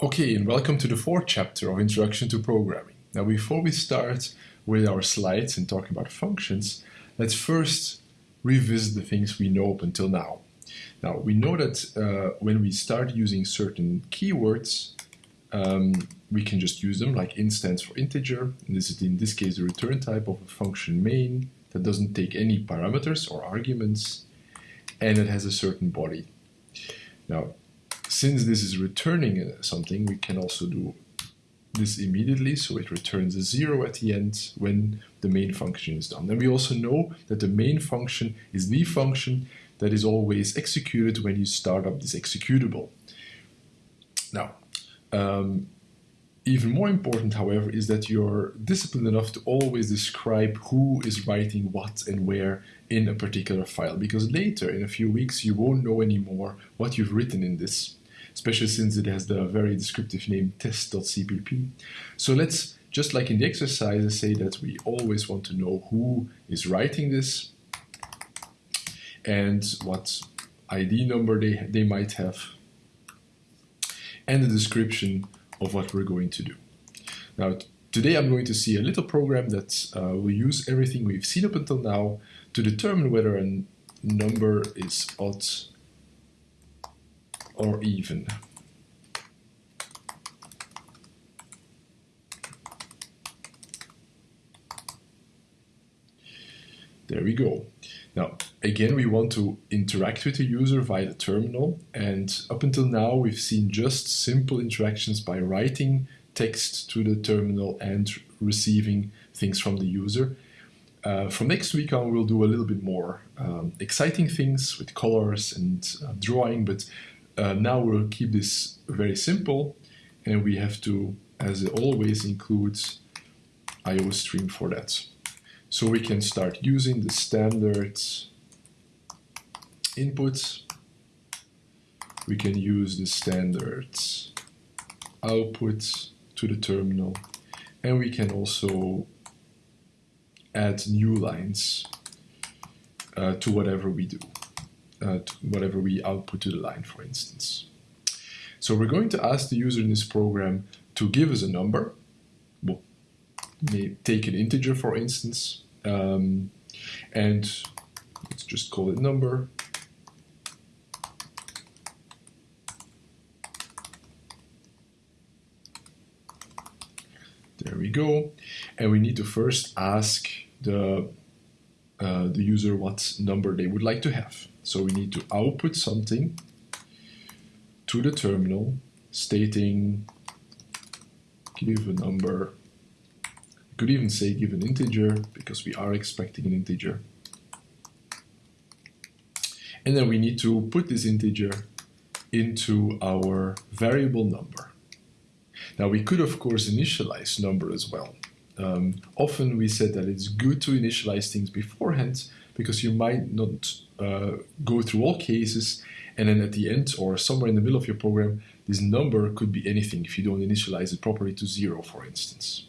Okay, and welcome to the fourth chapter of Introduction to Programming. Now, before we start with our slides and talking about functions, let's first revisit the things we know up until now. Now, we know that uh, when we start using certain keywords, um, we can just use them like int stands for integer, and this is in this case the return type of a function main that doesn't take any parameters or arguments, and it has a certain body. Now, since this is returning something, we can also do this immediately, so it returns a zero at the end when the main function is done. And we also know that the main function is the function that is always executed when you start up this executable. Now, um, even more important, however, is that you're disciplined enough to always describe who is writing what and where in a particular file, because later, in a few weeks, you won't know anymore what you've written in this especially since it has the very descriptive name test.cpp. So let's, just like in the exercises, say that we always want to know who is writing this and what ID number they, they might have and the description of what we're going to do. Now, today I'm going to see a little program that uh, will use everything we've seen up until now to determine whether a number is odd or even. There we go. Now, again, we want to interact with the user via the terminal. And up until now, we've seen just simple interactions by writing text to the terminal and receiving things from the user. Uh, from next week on, we'll do a little bit more um, exciting things with colors and uh, drawing, but uh, now we'll keep this very simple and we have to, as always, include IOStream for that. So we can start using the standard inputs. We can use the standard output to the terminal and we can also add new lines uh, to whatever we do uh, whatever we output to the line, for instance. So we're going to ask the user in this program to give us a number. We'll take an integer, for instance, um, and let's just call it number. There we go. And we need to first ask the, uh, the user what number they would like to have. So we need to output something to the terminal stating give a number. You could even say give an integer because we are expecting an integer. And then we need to put this integer into our variable number. Now we could of course initialize number as well. Um, often we said that it's good to initialize things beforehand because you might not uh, go through all cases and then at the end or somewhere in the middle of your program, this number could be anything if you don't initialize it properly to zero, for instance.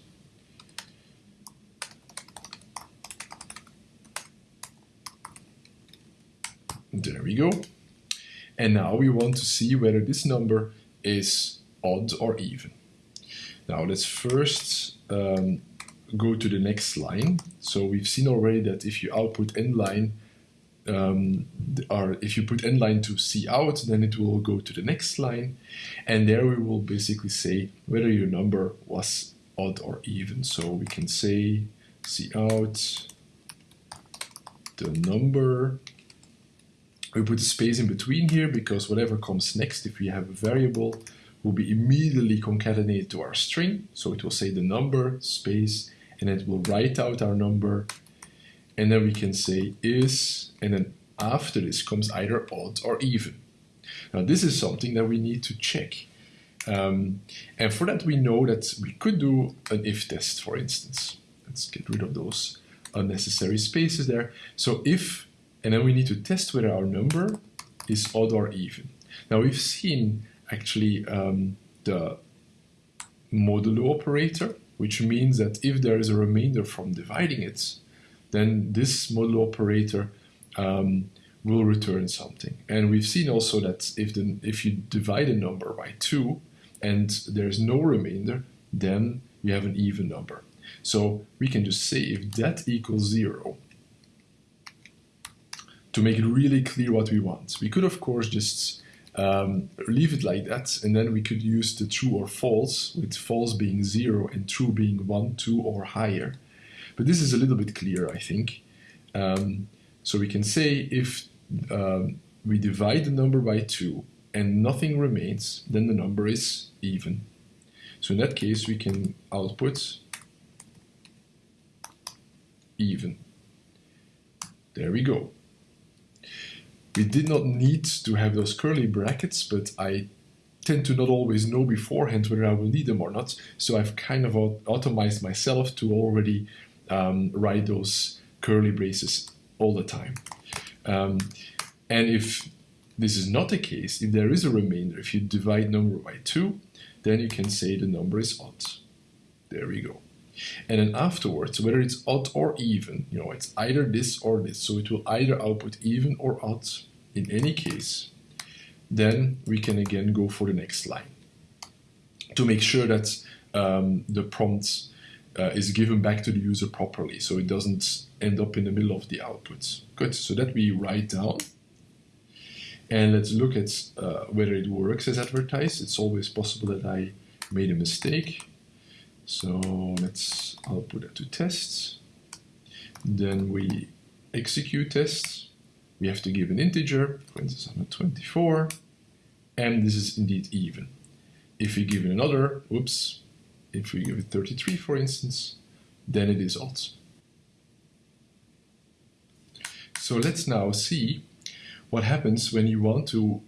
There we go. And now we want to see whether this number is odd or even. Now let's first um, go to the next line. So we've seen already that if you output end line, um, or if you put end line to C out, then it will go to the next line. And there we will basically say whether your number was odd or even. So we can say C out the number. We put a space in between here because whatever comes next, if we have a variable, will be immediately concatenated to our string. So it will say the number, space, and it will write out our number and then we can say is and then after this comes either odd or even. Now this is something that we need to check um, and for that we know that we could do an if test for instance. Let's get rid of those unnecessary spaces there. So if and then we need to test whether our number is odd or even. Now we've seen actually um, the modulo operator which means that if there is a remainder from dividing it, then this modulo operator um, will return something. And we've seen also that if, the, if you divide a number by 2, and there's no remainder, then we have an even number. So we can just say if that equals zero, to make it really clear what we want. We could of course just um, leave it like that and then we could use the true or false, with false being zero and true being one, two or higher. But this is a little bit clearer I think. Um, so we can say if um, we divide the number by 2 and nothing remains, then the number is even. So in that case, we can output even. There we go. We did not need to have those curly brackets, but I tend to not always know beforehand whether I will need them or not. So I've kind of automized myself to already um, write those curly braces all the time. Um, and if this is not the case, if there is a remainder, if you divide number by 2, then you can say the number is odd. There we go. And then afterwards, whether it's odd or even, you know, it's either this or this, so it will either output even or odd in any case, then we can again go for the next line to make sure that um, the prompt uh, is given back to the user properly, so it doesn't end up in the middle of the output. Good, so that we write down. And let's look at uh, whether it works as advertised. It's always possible that I made a mistake. So let's output that to tests. Then we execute tests. We have to give an integer, for instance 124, and this is indeed even. If we give it another, oops, if we give it 33 for instance, then it is odd. So let's now see what happens when you want to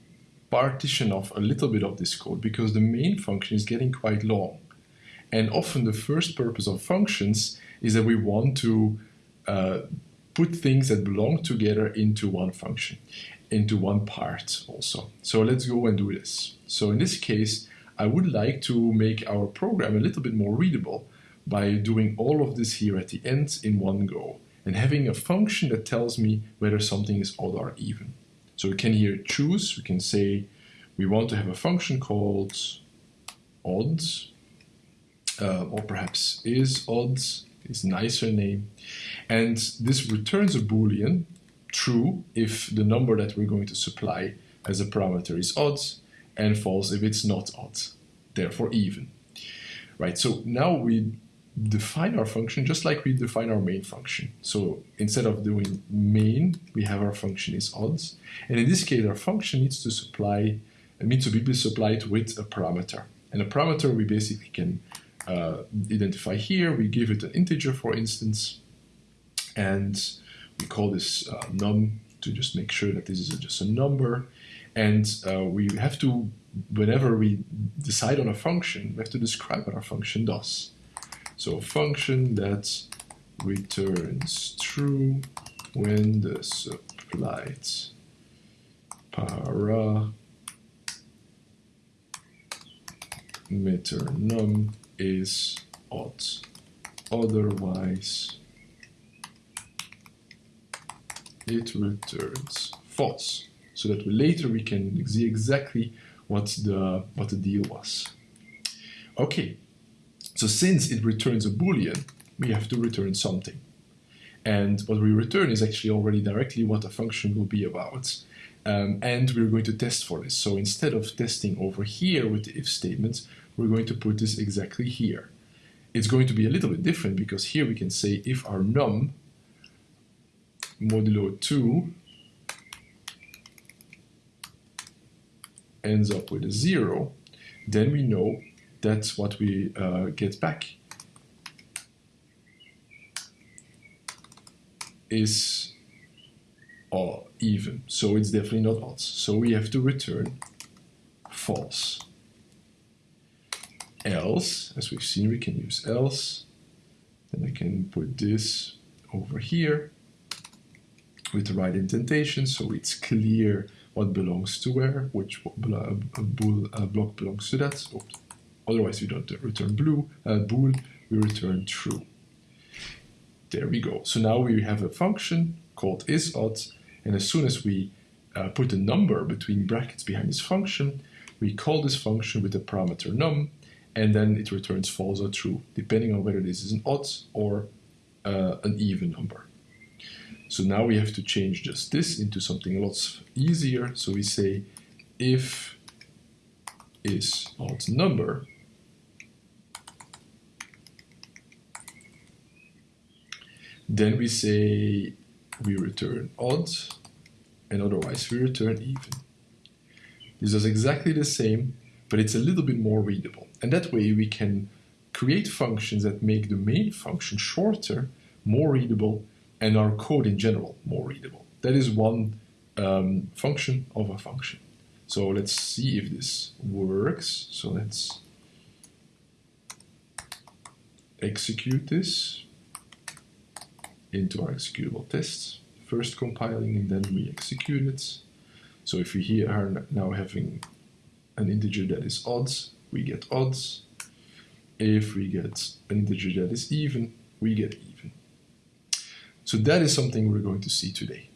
partition off a little bit of this code because the main function is getting quite long. And often the first purpose of functions is that we want to uh, put things that belong together into one function, into one part also. So let's go and do this. So in this case, I would like to make our program a little bit more readable by doing all of this here at the end in one go and having a function that tells me whether something is odd or even. So we can here choose, we can say we want to have a function called odds, uh, or perhaps is odds, is nicer name. And this returns a boolean, true, if the number that we're going to supply as a parameter is odds, and false if it's not odd, therefore even. Right, so now we define our function just like we define our main function. So instead of doing main, we have our function is odds. And in this case, our function needs to supply, needs to be supplied with a parameter. And a parameter we basically can uh, identify here. We give it an integer, for instance, and we call this uh, num to just make sure that this is just a number. And uh, we have to, whenever we decide on a function, we have to describe what our function does. So a function that returns true when the supplied parameter num is odd. Otherwise, it returns false. So that later we can see exactly what the what the deal was. Okay, so since it returns a boolean, we have to return something. And what we return is actually already directly what the function will be about. Um, and we're going to test for this. So instead of testing over here with the if statement, we're going to put this exactly here. It's going to be a little bit different because here we can say if our num modulo 2 ends up with a 0, then we know that's what we uh, get back is or even. So it's definitely not odd. So we have to return false. Else, as we've seen, we can use else. Then I can put this over here with the right indentation so it's clear what belongs to where, which block belongs to that. Otherwise, we don't return blue, uh, bool, we return true. There we go. So now we have a function called isOdd, and as soon as we uh, put a number between brackets behind this function, we call this function with the parameter num, and then it returns false or true, depending on whether this is an odd or uh, an even number. So now we have to change just this into something a lot easier. So we say if is odd number, then we say we return odd, and otherwise we return even. This is exactly the same, but it's a little bit more readable. And that way we can create functions that make the main function shorter, more readable, and our code in general more readable. That is one um, function of a function. So let's see if this works. So let's execute this into our executable tests. First compiling and then we execute it. So if we here are now having an integer that is odds, we get odds. If we get an integer that is even, we get even. So that is something we're going to see today.